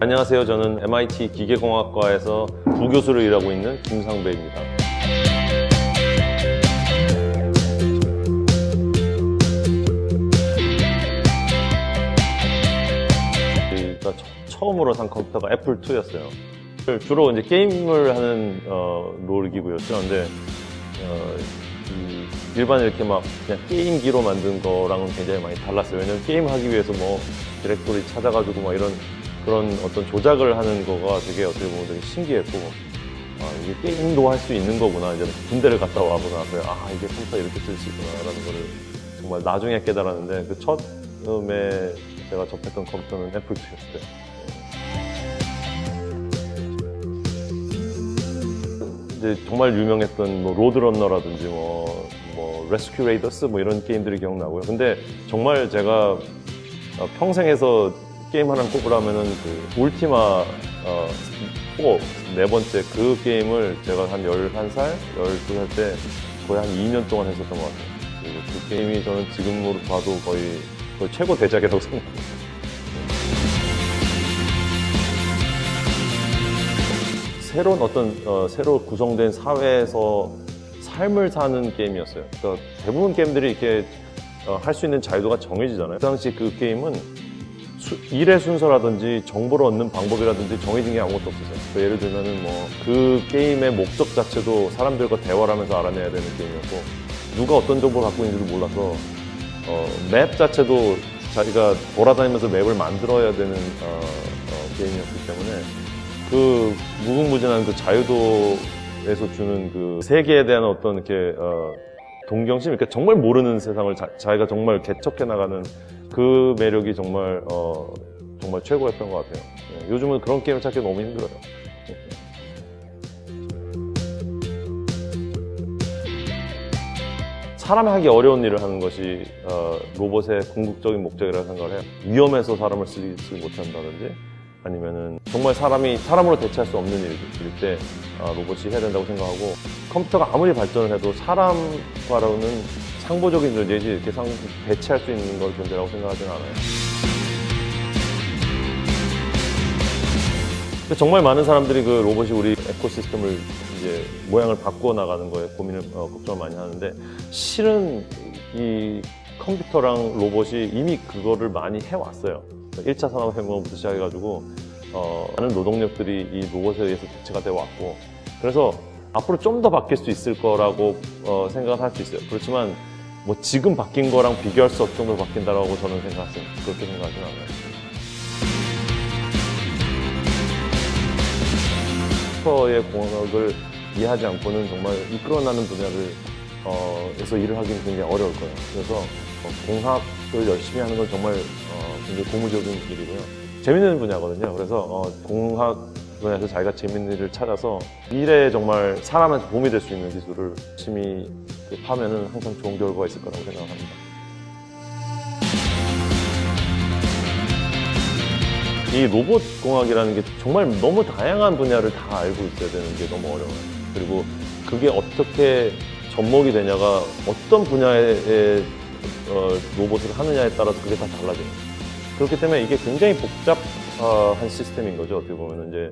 안녕하세요. 저는 MIT 기계공학과에서 부교수로 일하고 있는 김상배입니다. 처- 처음으로 산 컴퓨터가 애플 2였어요. 주로 이제 게임을 하는 어, 롤기구였죠. 근데 어, 이 일반 이렇게 막 그냥 게임기로 만든 거랑은 굉장히 많이 달랐어요. 왜냐면 게임을 하기 위해서 뭐 디렉토리 찾아가지고 막 이런 그런 어떤 조작을 하는 거가 되게 어떻게 보면 되게 신기했고 아, 이게 게임도 할 수 있는 거구나. 이제 군대를 갔다 와보고 나서 아 이게 컴퓨터 이렇게 쓸 수 있구나라는 거를 정말 나중에 깨달았는데 그 처음에 제가 접했던 컴퓨터는 애플 2였어요. 이제 정말 유명했던 뭐 Lode Runner라든지 뭐, 뭐 Rescue Raiders 뭐 이런 게임들이 기억나고요. 근데 정말 제가 어, 평생에서 게임 하나 꼽으라면은 그 울티마 어, 4, 네 번째 그 게임을 제가 한 11살, 12살 때 거의 한 2년 동안 했었던 것 같아요. 그리고 그 게임이 저는 지금으로 봐도 거의, 거의 최고 대작이라고 생각합니다. 새로운 어떤 어, 새로 구성된 사회에서 삶을 사는 게임이었어요. 그러니까 대부분 게임들이 이렇게 할수 있는 자유도가 정해지잖아요. 그 당시 그 게임은 수- 일의 순서라든지 정보를 얻는 방법이라든지 정해진 게 아무것도 없었어요. 그 예를 들면은 뭐 그 게임의 목적 자체도 사람들과 대화를 하면서 알아내야 되는 게임이었고 누가 어떤 정보를 갖고 있는지를 몰라서 어, 맵 자체도 자기가 돌아다니면서 맵을 만들어야 되는 어, 어, 게임이었기 때문에 그 무궁무진한 그 자유도에서 주는 그 세계에 대한 어떤 이렇게 어, 동경심, 그러니까 정말 모르는 세상을 자, 자기가 정말 개척해 나가는 그 매력이 정말 어, 정말 최고였던 것 같아요. 예, 요즘은 그런 게임을 찾기 너무 힘들어요. 사람이 하기 어려운 일을 하는 것이 어, 로봇의 궁극적인 목적이라고 생각을 해요. 위험해서 사람을 쓰지 못한다든지 아니면은 정말 사람이 사람으로 대체할 수 없는 일일 때 어, 로봇이 해야 된다고 생각하고 컴퓨터가 아무리 발전을 해도 사람과로는 상보적인 존재이지 이렇게 상, 대체할 수 있는 걸 존재라고 생각하지는 않아요. 정말 많은 사람들이 그 로봇이 우리 에코시스템을 이제 모양을 바꾸어 나가는 거에 고민을 어, 걱정을 많이 하는데 실은 이 컴퓨터랑 로봇이 이미 그거를 많이 해왔어요. 1차 산업혁명부터 시작해가지고 어, 많은 노동력들이 이 로봇에 의해서 대체가 되어 왔고 그래서 앞으로 좀 더 바뀔 수 있을 거라고 어, 생각을 할 수 있어요. 그렇지만 뭐 지금 바뀐 거랑 비교할 수 없을 정도로 바뀐다라고 저는 생각하습니다 그렇게 생각하지는 않아요. 컴퓨터의 공학을 이해하지 않고는 정말 이끌어나는 분야를 어, 에서 일을 하기는 굉장히 어려울 거예요. 그래서 어, 공학을 열심히 하는 건 정말 어, 굉장히 고무적인 일이고요. 재밌는 분야거든요. 그래서 어, 공학 분야에서 자기가 재밌는 일을 찾아서 일에 정말 사람한테 도움이 될 수 있는 기술을 열심히 하면은 항상 좋은 결과가 있을 거라고 생각합니다. 이 로봇 공학이라는 게 정말 너무 다양한 분야를 다 알고 있어야 되는 게 너무 어려워요. 그리고 그게 어떻게 접목이 되냐가 어떤 분야의 어, 로봇을 하느냐에 따라서 그게 다 달라져요. 그렇기 때문에 이게 굉장히 복잡한 시스템인 거죠. 어떻게 보면 이제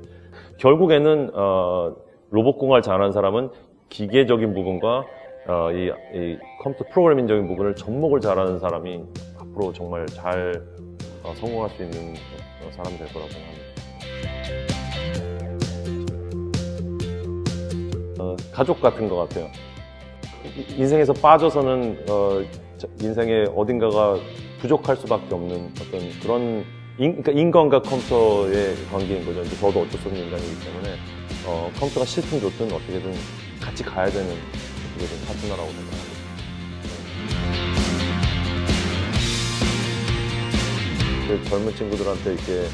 결국에는 어, 로봇 공학을 잘하는 사람은 기계적인 부분과 어, 이, 이 컴퓨터 프로그래밍적인 부분을 접목을 잘하는 사람이 앞으로 정말 잘 어, 성공할 수 있는 어, 사람이 될 거라고 생각합니다. 어, 가족 같은 것 같아요. 이- 인생에서 빠져서는 인생의 어딘가가 부족할 수밖에 없는 어떤 그런 인, 그러니까 인간과 컴퓨터의 관계인 거죠. 이제 저도 어쩔 수 없는 인간이기 때문에 어, 컴퓨터가 싫든 좋든 어떻게든 같이 가야 되는 어떻게든 파트너라고 생각합니다. 그 젊은 친구들한테 이렇게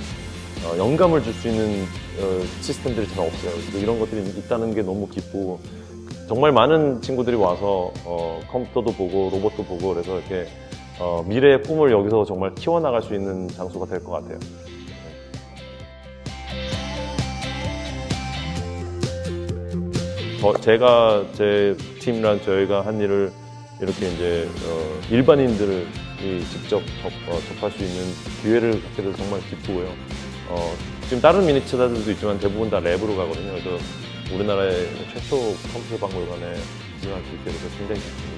어, 영감을 줄 수 있는 어, 시스템들이 잘 없어요. 이런 것들이 있다는 게 너무 기쁘고 정말 많은 친구들이 와서 어, 컴퓨터도 보고 로봇도 보고 그래서 이렇게 어, 미래의 꿈을 여기서 정말 키워나갈 수 있는 장소가 될 것 같아요. 저, 제가 제 팀이랑 저희가 한 일을 이렇게 이제 어, 일반인들을 이 직접 접, 어, 접할 수 있는 기회를 갖게 돼서 정말 기쁘고요. 어, 지금 다른 미니체자들도 있지만 대부분 다 랩으로 가거든요. 그래서 우리나라의 최초 컴퓨터 박물관에 지원할 수 있게 돼서 굉장히 좋습니다.